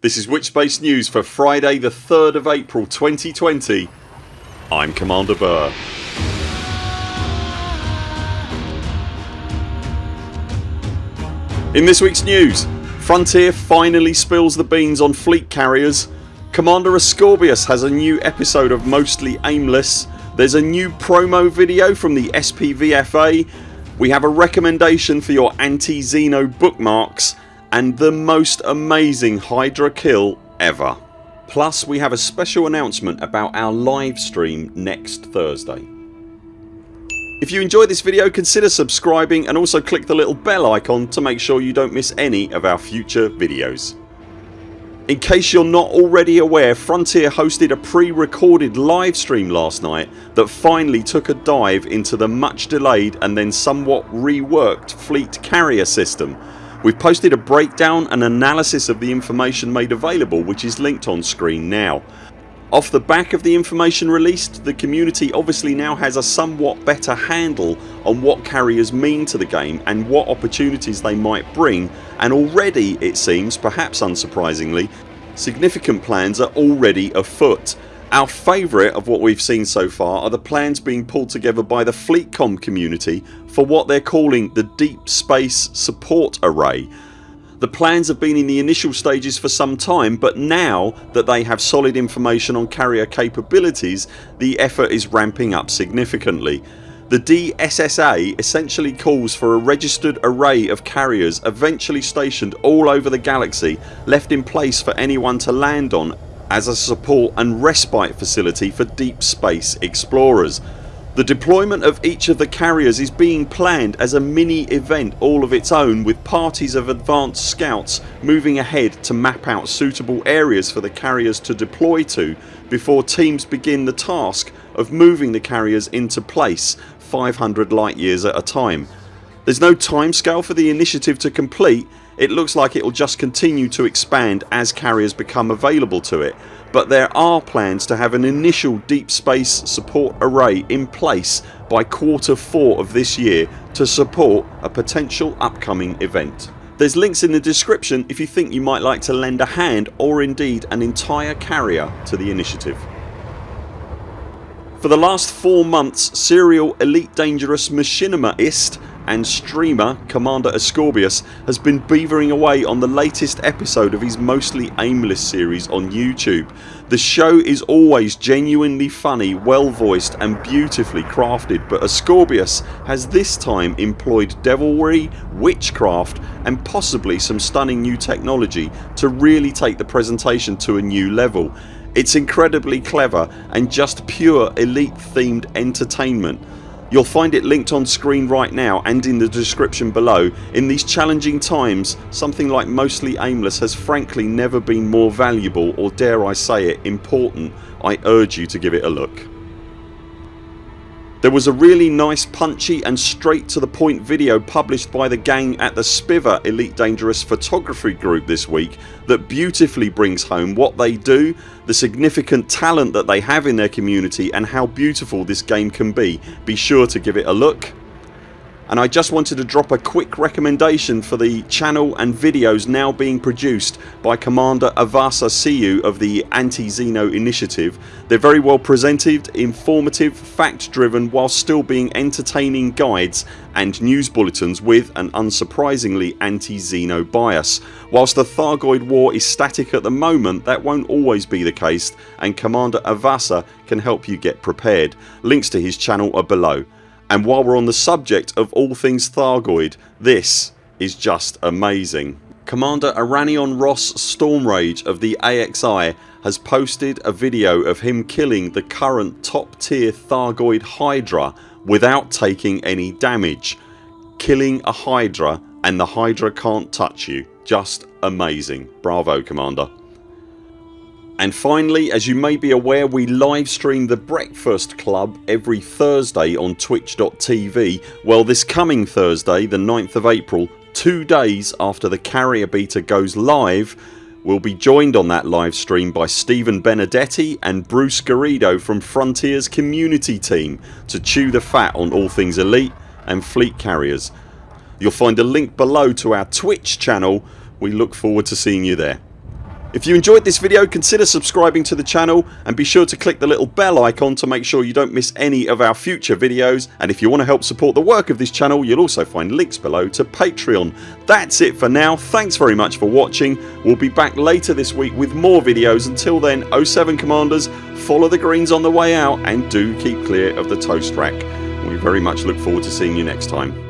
This is Witchspace News for Friday the 3rd of April 2020. I'm Commander Burr. In this weeks news Frontier finally spills the beans on fleet carriers Commander Ascorbius has a new episode of Mostly Aimless There's a new promo video from the SPVFA We have a recommendation for your anti-Xeno bookmarks and the most amazing Hydra kill ever. Plus we have a special announcement about our live stream next Thursday. If you enjoyed this video consider subscribing and also click the little bell icon to make sure you don't miss any of our future videos. In case you're not already aware Frontier hosted a pre-recorded livestream last night that finally took a dive into the much delayed and then somewhat reworked fleet carrier system. We've posted a breakdown and analysis of the information made available which is linked on screen now. Off the back of the information released the community obviously now has a somewhat better handle on what carriers mean to the game and what opportunities they might bring and already it seems, perhaps unsurprisingly, significant plans are already afoot. Our favourite of what we've seen so far are the plans being pulled together by the FleetCom community for what they're calling the Deep Space Support Array the plans have been in the initial stages for some time but now that they have solid information on carrier capabilities the effort is ramping up significantly. The DSSA essentially calls for a registered array of carriers eventually stationed all over the galaxy left in place for anyone to land on as a support and respite facility for deep space explorers. The deployment of each of the carriers is being planned as a mini event all of its own with parties of advanced scouts moving ahead to map out suitable areas for the carriers to deploy to before teams begin the task of moving the carriers into place 500 light years at a time. There's no timescale for the initiative to complete it looks like it will just continue to expand as carriers become available to it but there are plans to have an initial deep space support array in place by quarter 4 of this year to support a potential upcoming event. There's links in the description if you think you might like to lend a hand or indeed an entire carrier to the initiative. For the last 4 months serial Elite Dangerous Machinima-ist and streamer Commander Ascorbius has been beavering away on the latest episode of his mostly aimless series on YouTube. The show is always genuinely funny, well voiced and beautifully crafted but Ascorbius has this time employed devilry, witchcraft and possibly some stunning new technology to really take the presentation to a new level. It's incredibly clever and just pure elite themed entertainment. You'll find it linked on screen right now and in the description below. In these challenging times something like Mostly Aimless has frankly never been more valuable or dare I say it important. I urge you to give it a look. There was a really nice punchy and straight to the point video published by the gang at the Spiver Elite Dangerous Photography Group this week that beautifully brings home what they do, the significant talent that they have in their community and how beautiful this game can be. Be sure to give it a look and I just wanted to drop a quick recommendation for the channel and videos now being produced by Commander Avasa Siu of the Anti-Xeno initiative. They're very well presented, informative, fact driven while still being entertaining guides and news bulletins with an unsurprisingly anti-Xeno bias. Whilst the Thargoid war is static at the moment that won't always be the case and Commander Avasa can help you get prepared. Links to his channel are below. And while we're on the subject of all things Thargoid this is just amazing. Commander Aranionros Stormrage of the AXI has posted a video of him killing the current top tier Thargoid Hydra without taking any damage. Killing a Hydra and the Hydra can't touch you. Just amazing. Bravo Commander. And finally as you may be aware we live stream the Breakfast Club every Thursday on twitch.tv. Well this coming Thursday the 9th of April two days after the carrier beta goes live we'll be joined on that live stream by Stephen Benedetti and Bruce Garrido from Frontiers community team to chew the fat on all things elite and fleet carriers. You'll find a link below to our Twitch channel. We look forward to seeing you there. If you enjoyed this video consider subscribing to the channel and be sure to click the little bell icon to make sure you don't miss any of our future videos and if you want to help support the work of this channel you'll also find links below to Patreon. That's it for now. Thanks very much for watching. We'll be back later this week with more videos. Until then 0 7 CMDRs follow the greens on the way out and do keep clear of the toast rack. We very much look forward to seeing you next time.